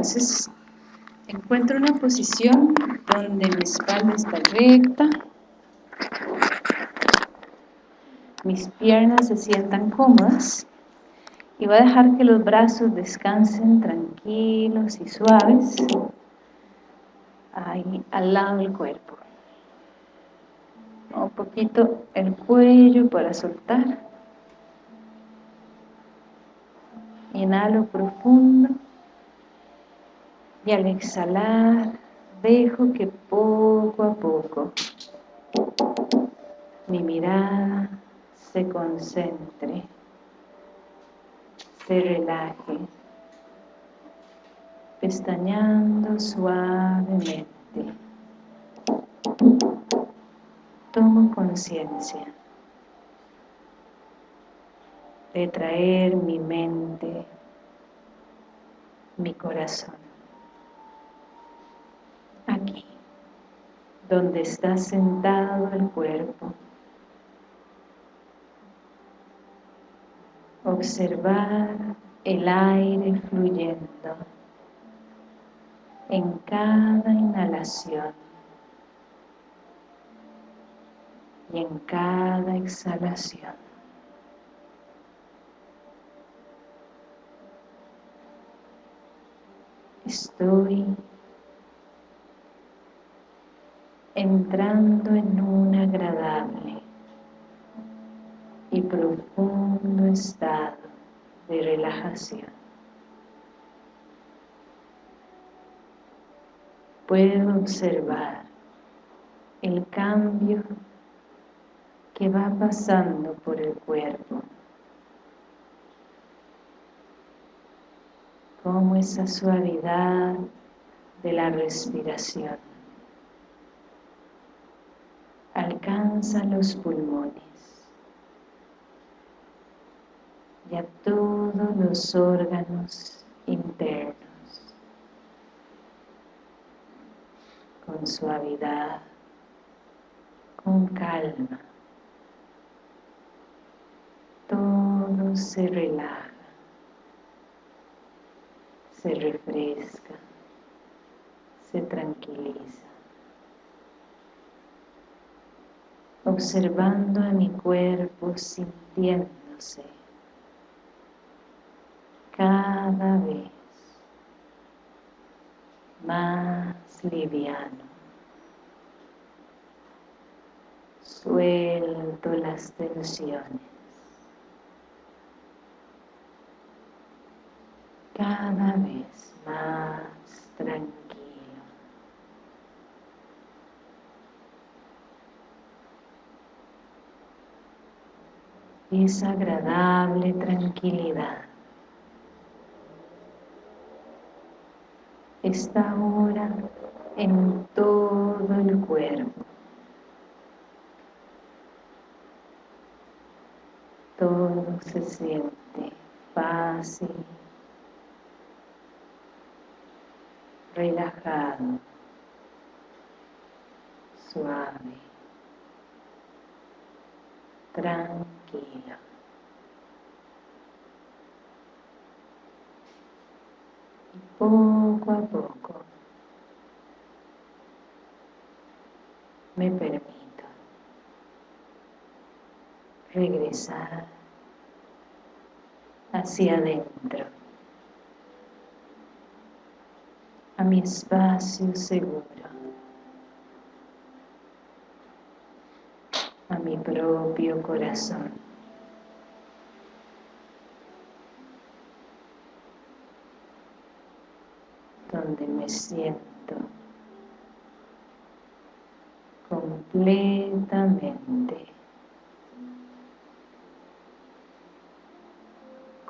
Entonces, encuentro una posición donde mi espalda está recta, mis piernas se sientan cómodas y voy a dejar que los brazos descansen tranquilos y suaves ahí al lado del cuerpo. Un poquito el cuello para soltar. Inhalo profundo y al exhalar dejo que poco a poco mi mirada se concentre, se relaje, pestañando suavemente. Tomo conciencia de traer mi mente, mi corazón, aquí, donde está sentado el cuerpo. Observar el aire fluyendo en cada inhalación y en cada exhalación. Estoy entrando en un agradable y profundo estado de relajación. Puedo observar el cambio que va pasando por el cuerpo como esa suavidad de la respiración alcanza los pulmones y a todos los órganos internos con suavidad, con calma. Todo se relaja se refresca, se tranquiliza. Observando a mi cuerpo, sintiéndose cada vez más liviano. Suelto las tensiones. cada vez más tranquilo. Esa agradable tranquilidad está ahora en todo el cuerpo. Todo se siente fácil, relajado, suave, tranquilo. Y poco a poco me permito regresar hacia adentro a mi espacio seguro, mi propio corazón. donde me siento completamente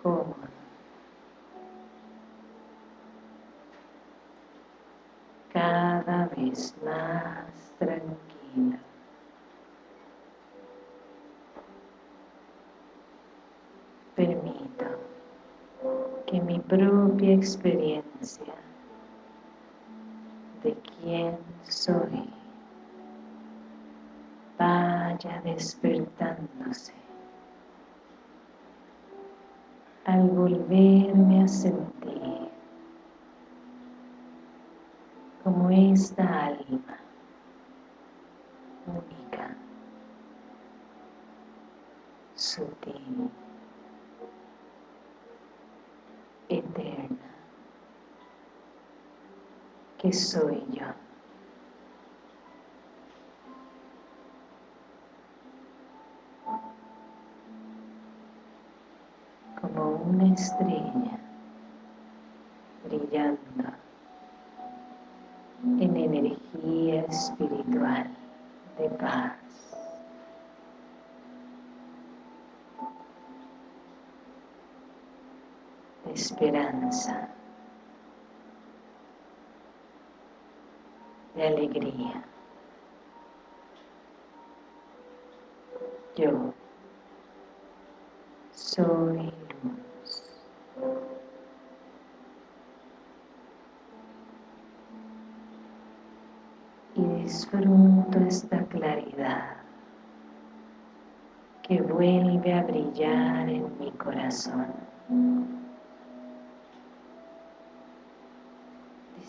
cómodo. cada vez más experiencia de quién soy. Vaya despertándose. Al volverme a sentir como esta alma soy yo. Como una estrella brillando en energía espiritual de paz. esperanza, de alegría. Yo soy disfruto esta claridad que vuelve a brillar en mi corazón.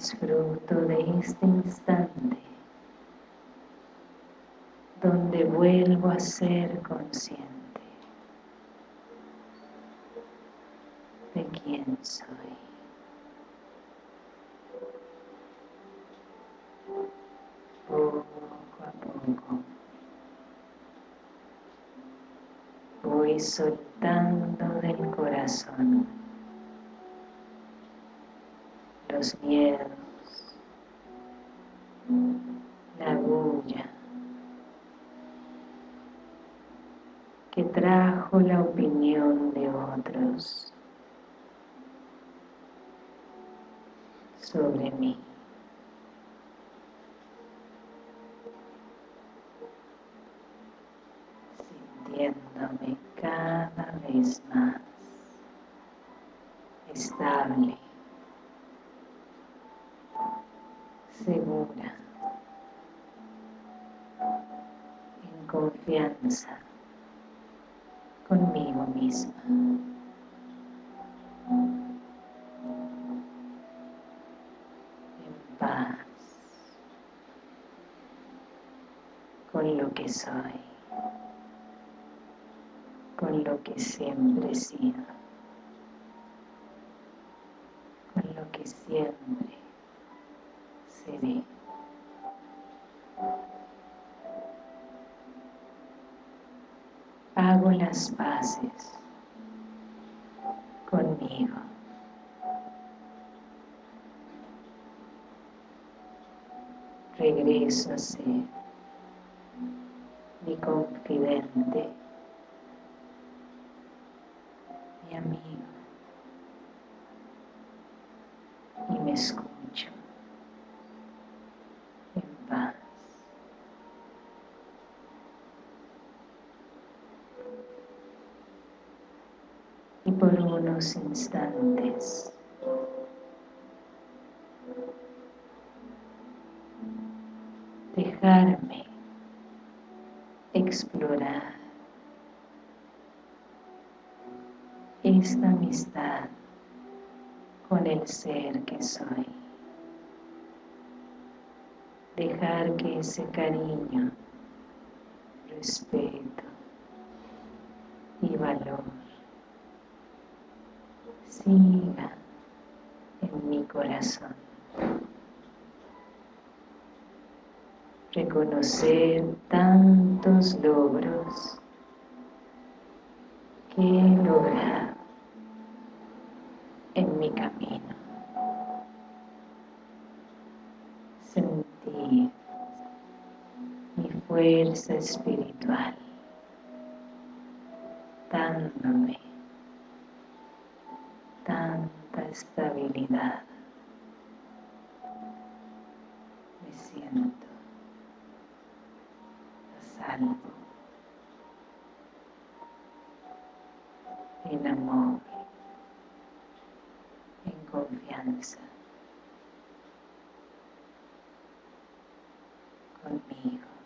Disfruto de este instante donde vuelvo a ser consciente de quién soy. poco a poco voy soltando del corazón los miedos, la bulla que trajo la opinión de otros sobre mí. sintiéndome cada vez más estable, confianza conmigo misma. En paz con lo que soy con lo que siempre he sido, con lo que siempre las paces conmigo. Regreso a ser mi confidente Por unos instantes dejarme explorar esta amistad con el ser que soy. Dejar que ese cariño, respeto y valor siga en mi corazón. Reconocer tantos logros que he logrado en mi camino. Sentir mi fuerza espiritual dándome estabilidad. Me siento a salvo, en amor confianza conmigo.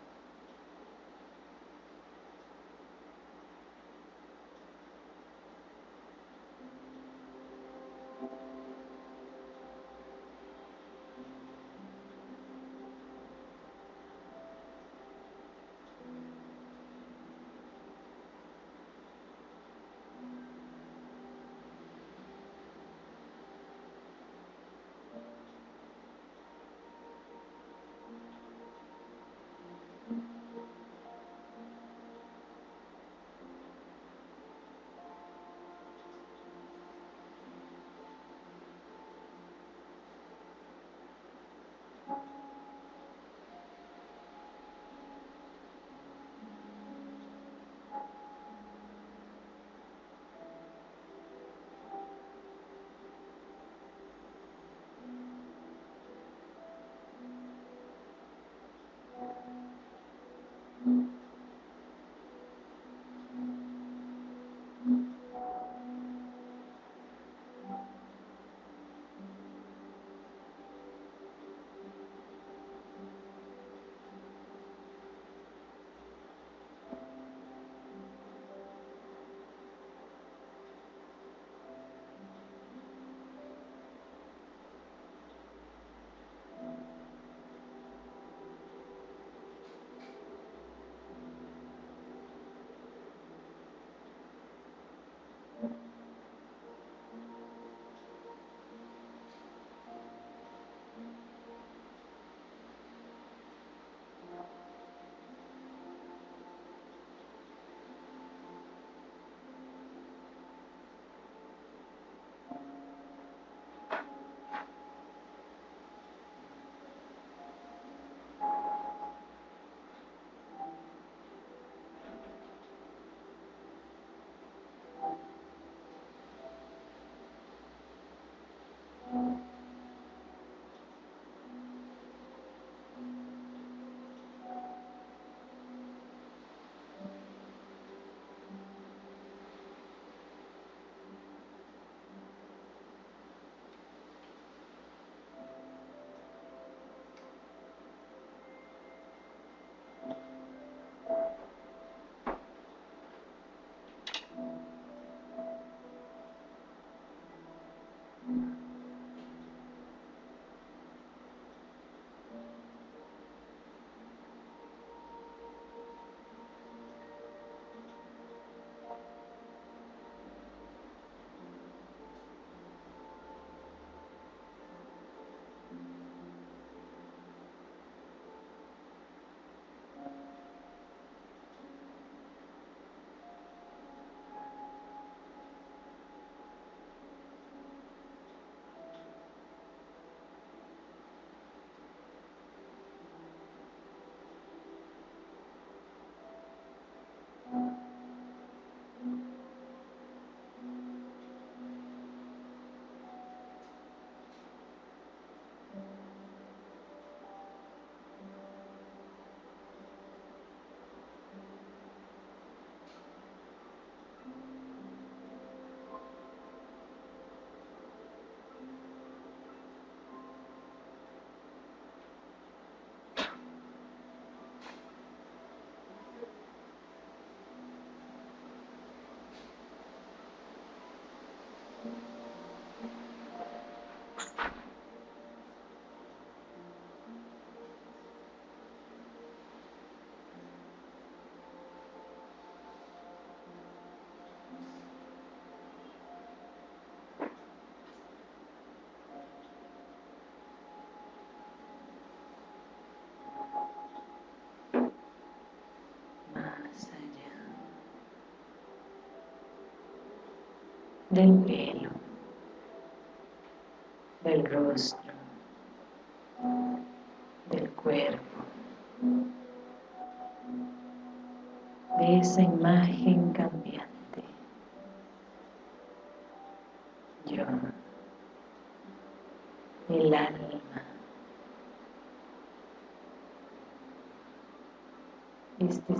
Del pelo, del rostro, del cuerpo, de esa imagen cambiante. Yo, el alma, este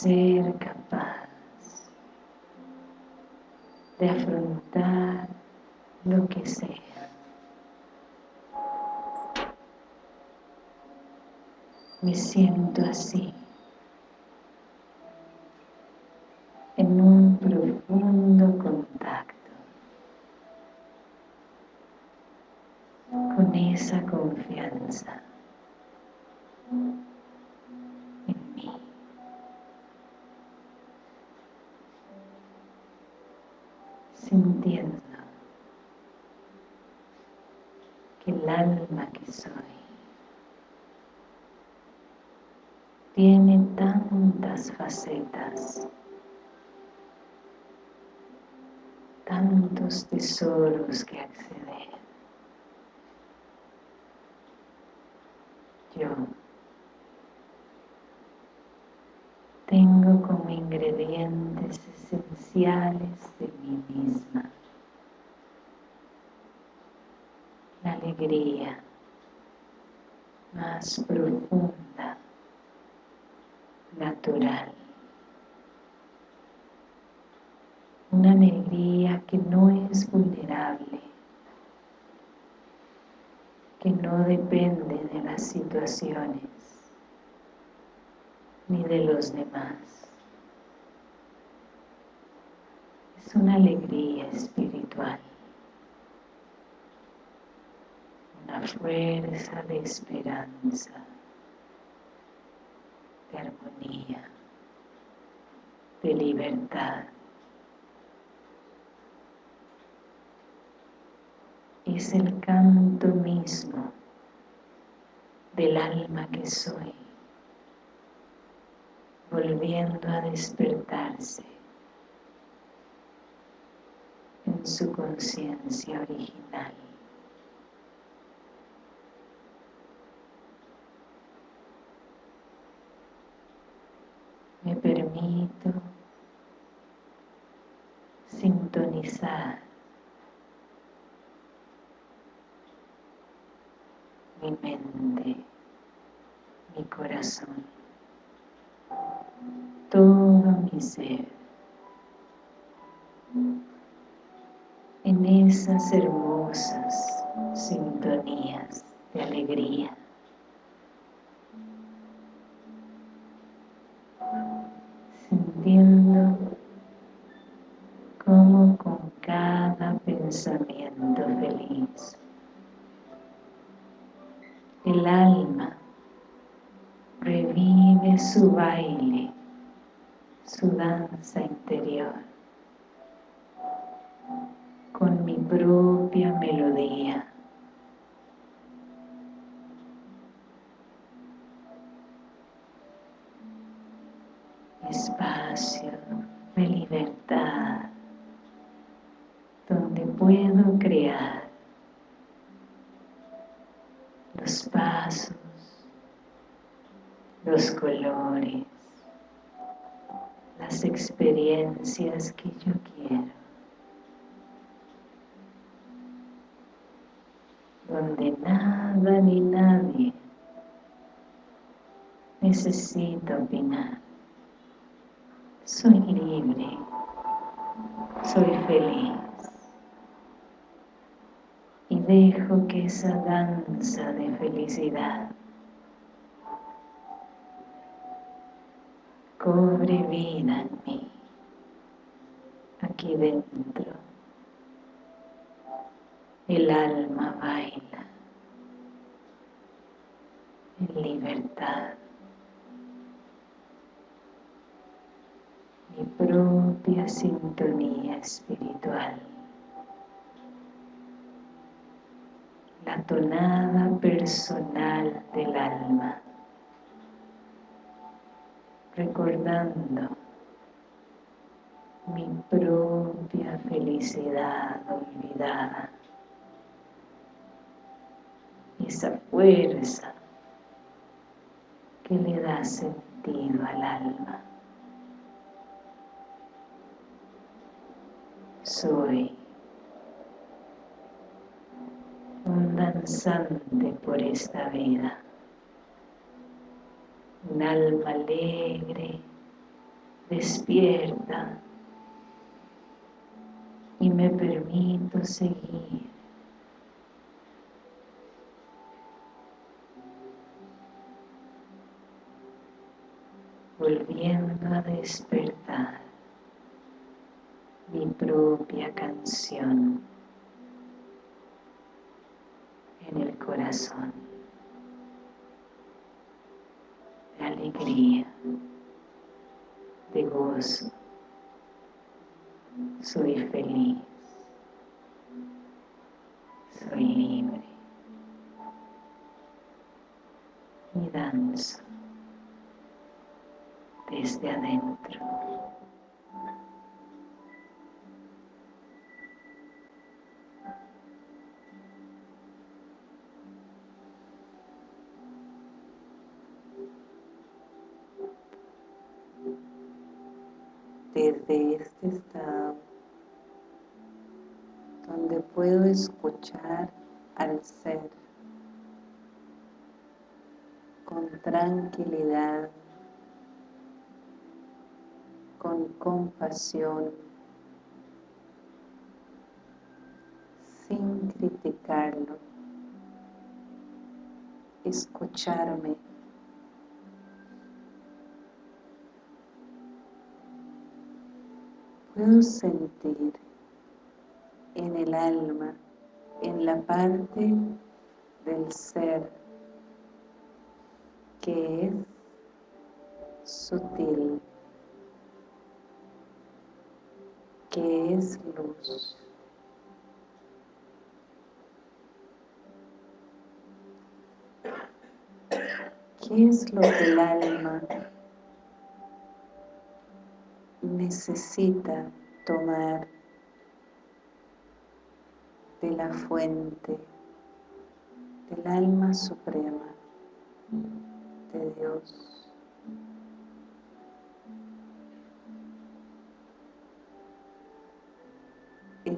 ser capaz de afrontar lo que sea. me siento así, en un profundo contacto con esa confianza Sintiendo que el alma que soy tiene tantas facetas, tantos tesoros que acceder. Yo tengo como ingredientes esenciales de mí misma la alegría más profunda natural. Una alegría que no es vulnerable, que no depende de las situaciones ni de los demás. Es una alegría espiritual, una fuerza de esperanza de armonía, de libertad. Es el canto mismo del alma que soy, volviendo a despertarse en su conciencia original. me permito sintonizar mi mente, mi corazón, todo mi ser en esas hermosas sintonías de alegría. sintiendo como con cada pensamiento feliz el alma revive su baile, su danza interior con mi propia melodía. espacio de libertad donde puedo crear los pasos, los colores, las experiencias que yo quiero. Donde nada ni nadie necesita opinar. Soy libre, soy feliz y dejo que esa danza de felicidad cobre vida en mí, aquí dentro. El alma baila, libertad. Mi propia sintonía espiritual. La tonada personal del alma. Recordando mi propia felicidad olvidada. Esa fuerza que le da sentido al alma. Soy un danzante por esta vida, un alma alegre, despierta, y me permito seguir volviendo a despertar mi propia canción en el corazón. De alegría, de gozo. Soy feliz, soy libre. Y danzo desde adentro. Desde este estado, donde puedo escuchar al ser con tranquilidad con compasión, sin criticarlo, escucharme. Puedo sentir en el alma, en la parte del ser que es sutil, que es luz. ¿Qué es lo que el alma necesita tomar de la fuente del alma suprema de Dios?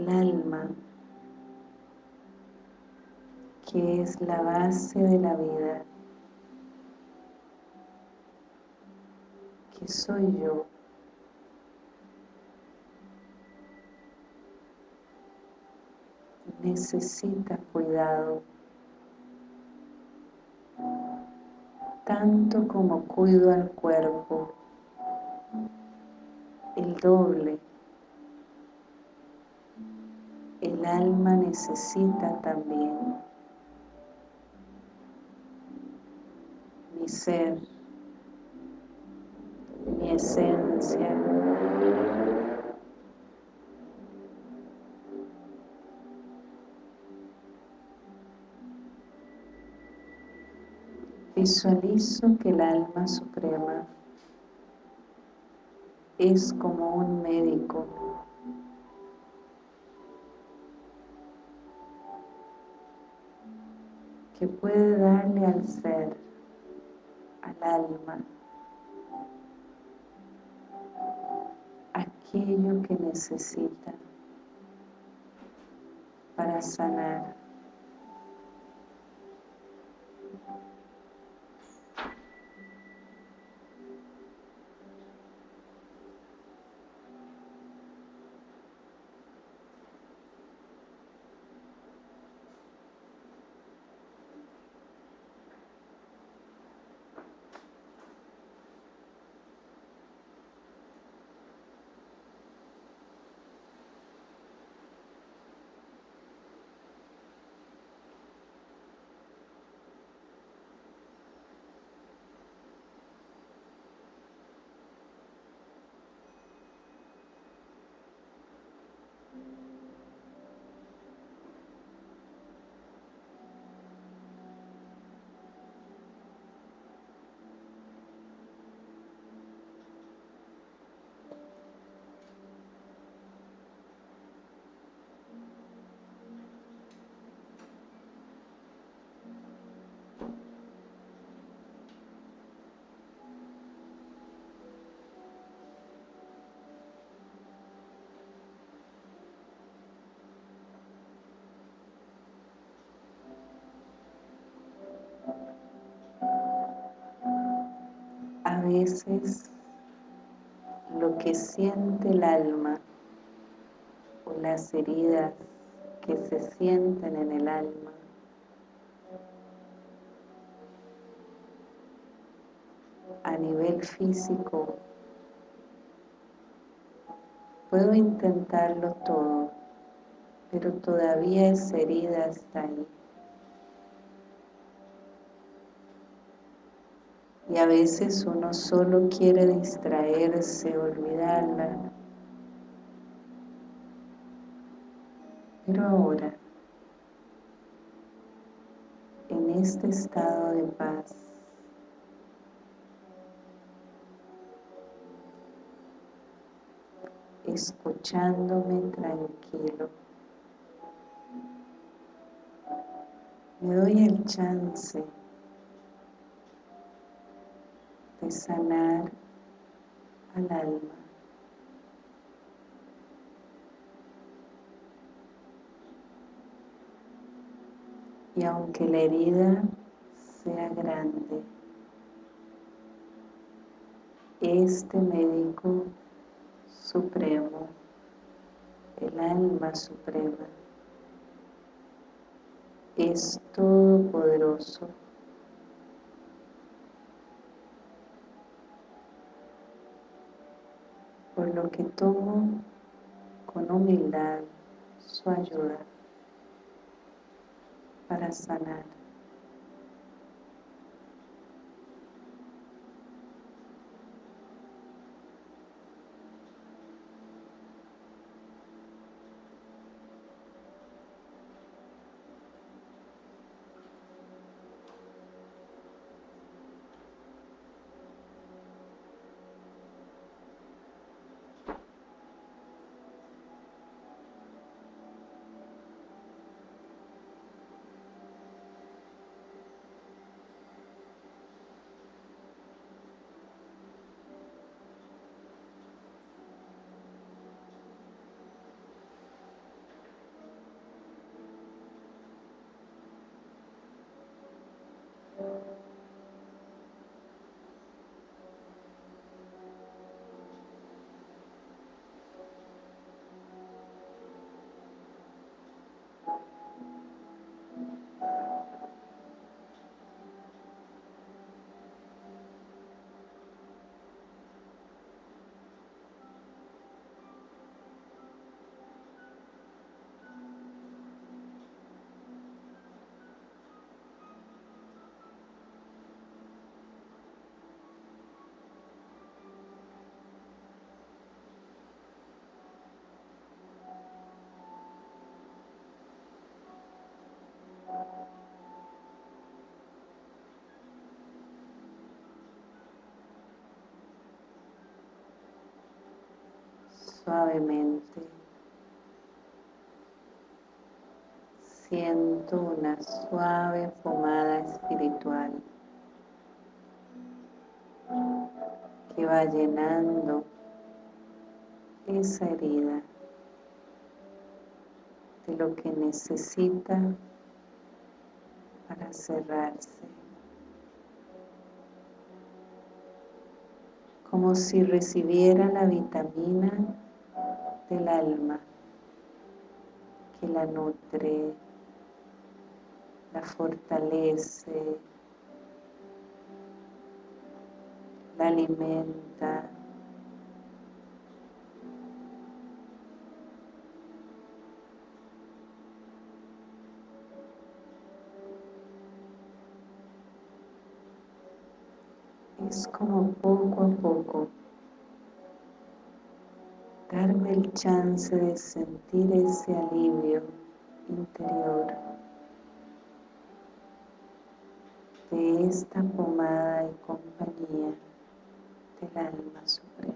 El alma, que es la base de la vida, que soy yo. Necesita cuidado, tanto como cuido al cuerpo, el doble el alma necesita también mi ser, mi esencia. Visualizo que el alma suprema es como un médico que puede darle al ser, al alma, aquello que necesita para sanar. Veces lo que siente el alma o las heridas que se sienten en el alma. A nivel físico puedo intentarlo todo pero todavía esa herida está ahí y a veces uno solo quiere distraerse, olvidarla pero ahora en este estado de paz escuchándome tranquilo. Me doy el chance sanar al alma. Y aunque la herida sea grande, este médico supremo, el alma suprema, es todopoderoso. Por lo que tomo con humildad su ayuda para sanar. Suavemente. Siento una suave pomada espiritual que va llenando esa herida de lo que necesita para cerrarse. Como si recibiera la vitamina del alma que la nutre, la fortalece, la alimenta. Es como poco a poco darme el chance de sentir ese alivio interior de esta pomada y compañía del alma suprema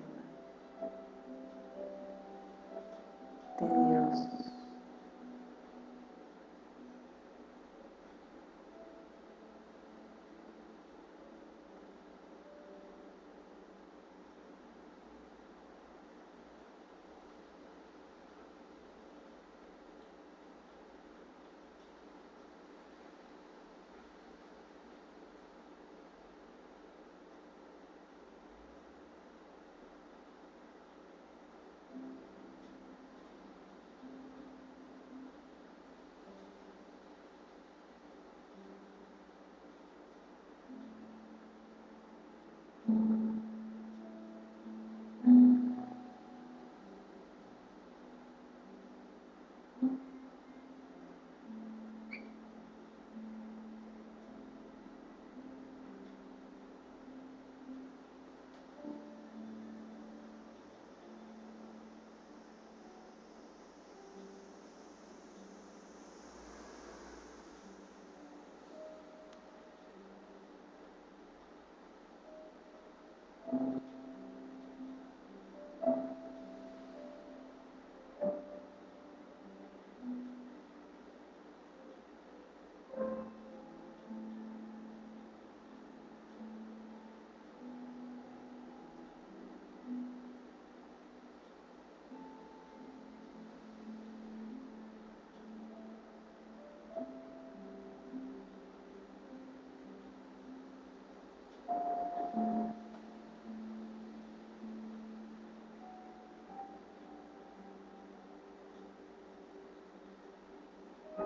Y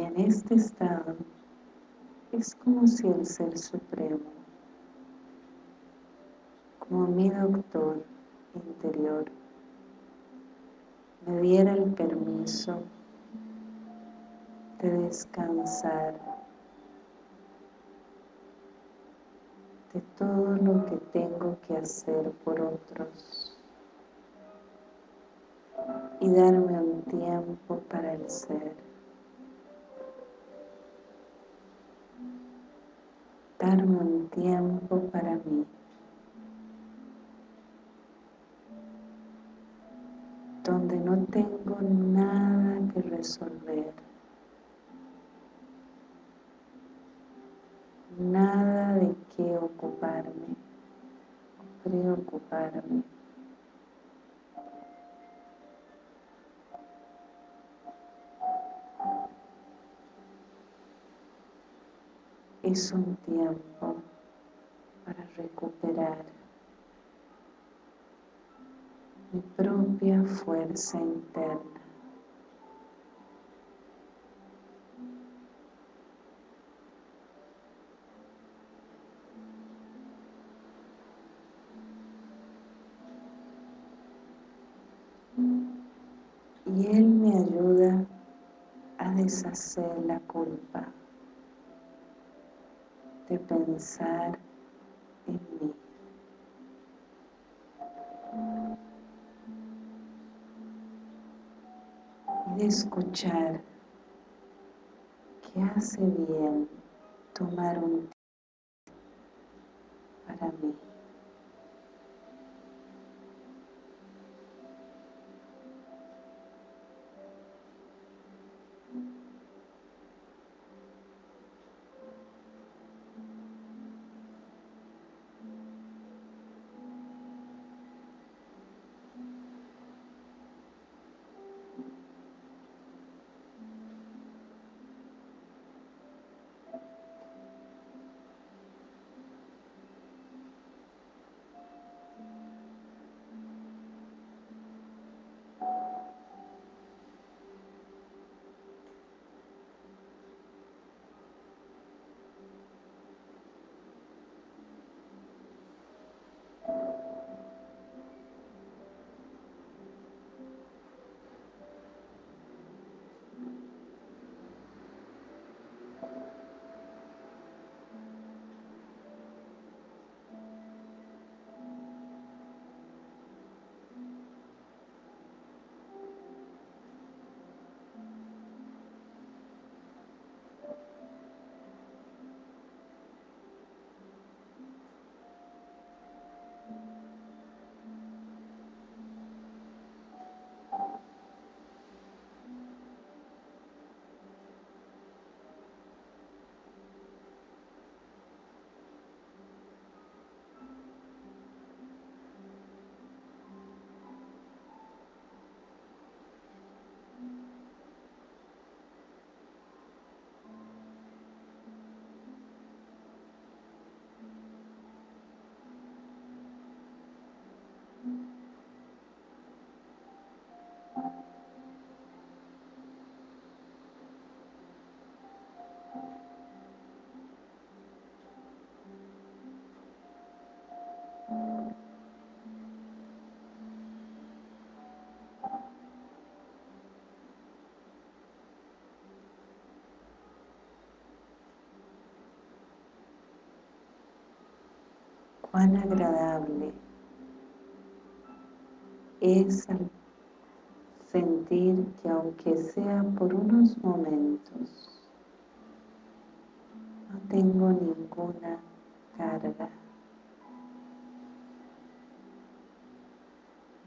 en este estado es como si el Ser Supremo, como mi doctor, interior, me diera el permiso de descansar de todo lo que tengo que hacer por otros y darme un tiempo para el ser. Darme un tiempo para mí. Resolver. Nada de qué ocuparme, preocuparme. es un tiempo para recuperar mi propia fuerza interna. Deshacer la culpa de pensar en mí. Y de escuchar que hace bien tomar un tiempo para mí. Cuán agradable es sentir que aunque sea por unos momentos, no tengo ninguna carga,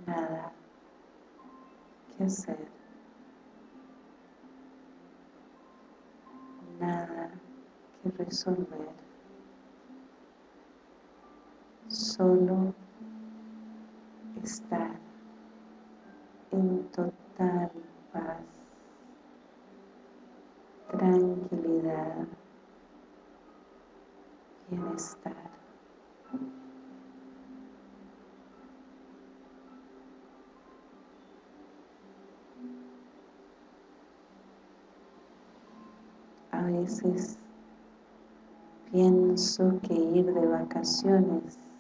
nada que hacer, nada que resolver. Solo estar en total paz, tranquilidad, bienestar. veces pienso que ir de vacaciones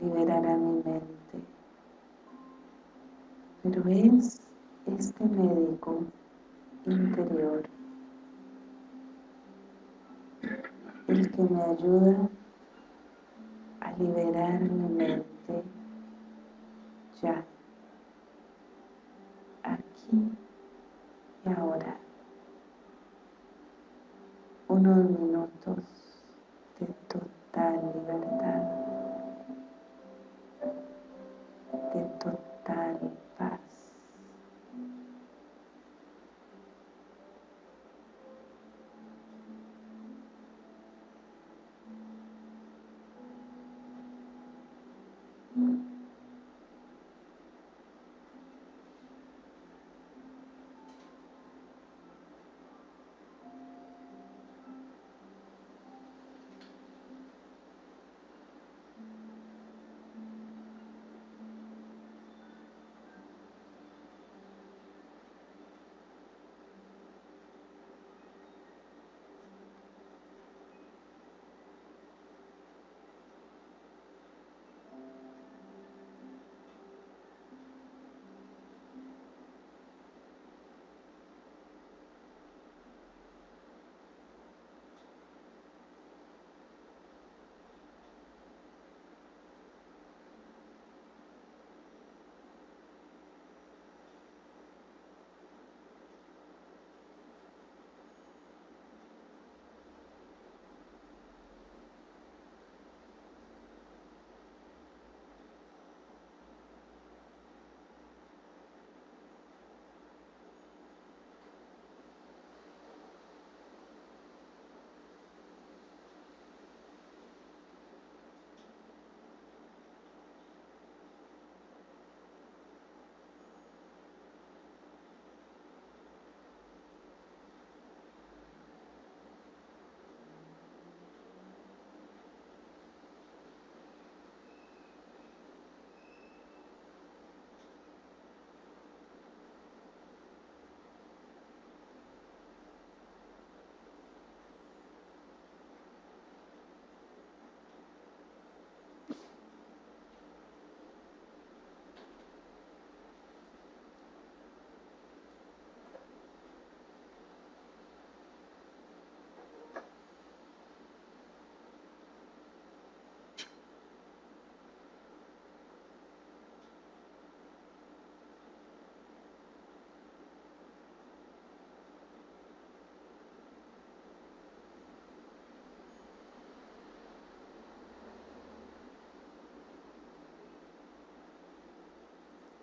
liberará mi mente. Pero es este médico interior el que me ayuda a liberar mi mente ya,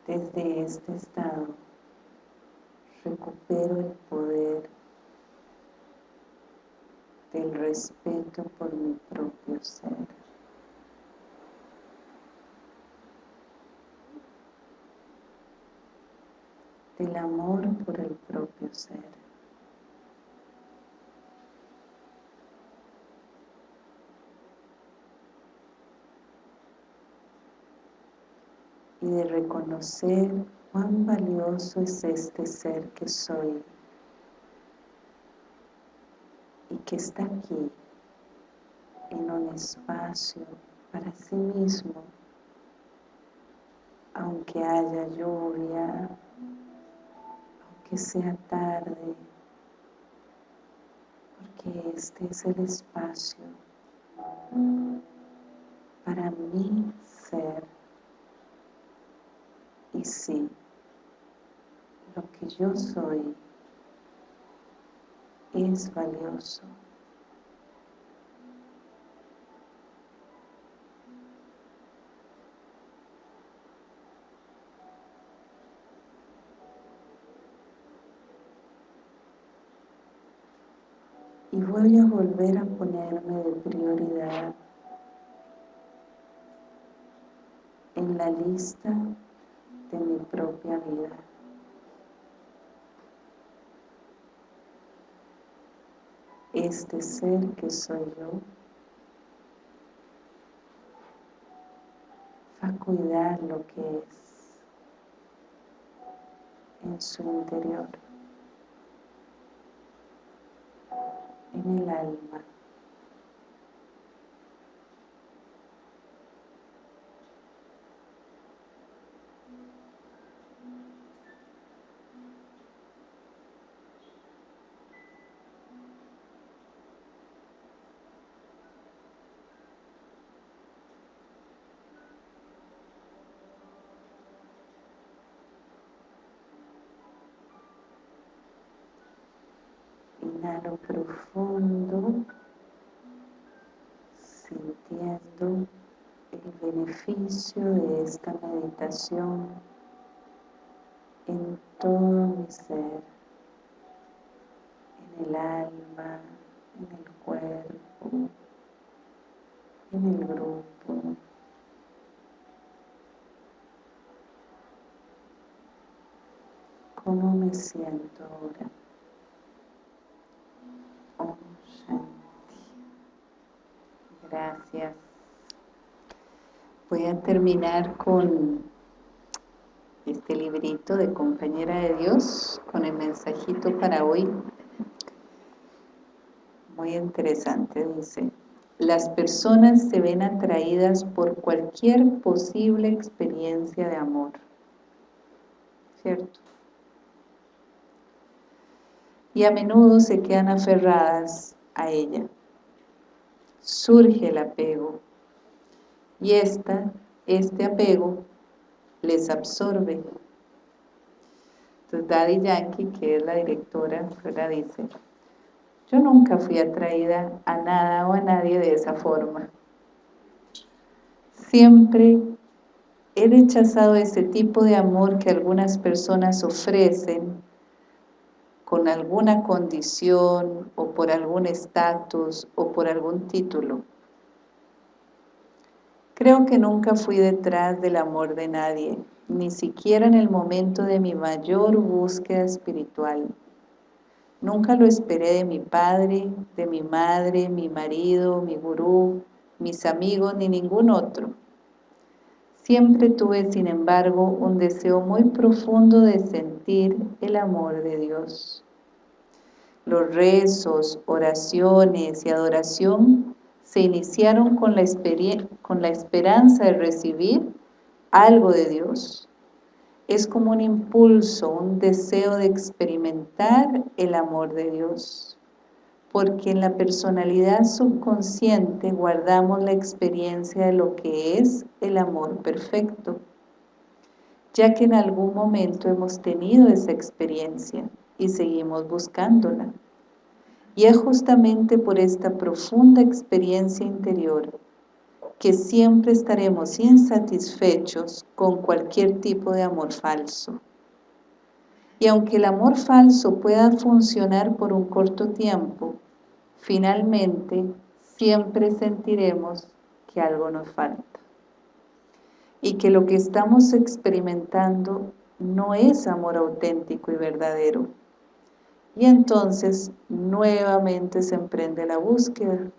Desde este estado recupero el poder del respeto por mi propio ser. Del amor por el propio ser. Y de reconocer cuán valioso es este ser que soy y que está aquí en un espacio para sí mismo, aunque haya lluvia, aunque sea tarde, porque este es el espacio para mí ser y sí, lo que yo soy es valioso. Y voy a volver a ponerme de prioridad en la lista de mi propia vida. Este ser que soy yo cuidar lo que es en su interior. en el alma. Profundo, sintiendo el beneficio de esta meditación en todo mi ser, en el alma, en el cuerpo, en el grupo. ¿Cómo me siento ahora? Gracias. Voy a terminar con este librito de Compañera de Dios, con el mensajito para hoy. Muy interesante, dice. Las personas se ven atraídas por cualquier posible experiencia de amor. ¿Cierto? Y a menudo se quedan aferradas a ella surge el apego y esta, este apego les absorbe. Entonces Daddy Yankee, que es la directora, fuera dice, yo nunca fui atraída a nada o a nadie de esa forma. Siempre he rechazado ese tipo de amor que algunas personas ofrecen con alguna condición o por algún estatus o por algún título. Creo que nunca fui detrás del amor de nadie, ni siquiera en el momento de mi mayor búsqueda espiritual. Nunca lo esperé de mi padre, de mi madre, mi marido, mi gurú, mis amigos, ni ningún otro. Siempre tuve, sin embargo, un deseo muy profundo de sentir el amor de Dios. Los rezos, oraciones y adoración se iniciaron con la, esperanza de recibir algo de Dios. Es como un impulso, un deseo de experimentar el amor de Dios. Porque en la personalidad subconsciente guardamos la experiencia de lo que es el amor perfecto, ya que en algún momento hemos tenido esa experiencia y seguimos buscándola. Y es justamente por esta profunda experiencia interior que siempre estaremos insatisfechos con cualquier tipo de amor falso. Y aunque el amor falso pueda funcionar por un corto tiempo, finalmente siempre sentiremos que algo nos falta. Y que lo que estamos experimentando no es amor auténtico y verdadero, y entonces nuevamente se emprende la búsqueda.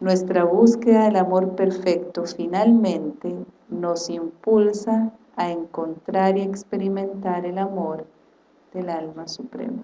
Nuestra búsqueda del amor perfecto finalmente nos impulsa a encontrar y experimentar el amor del alma suprema.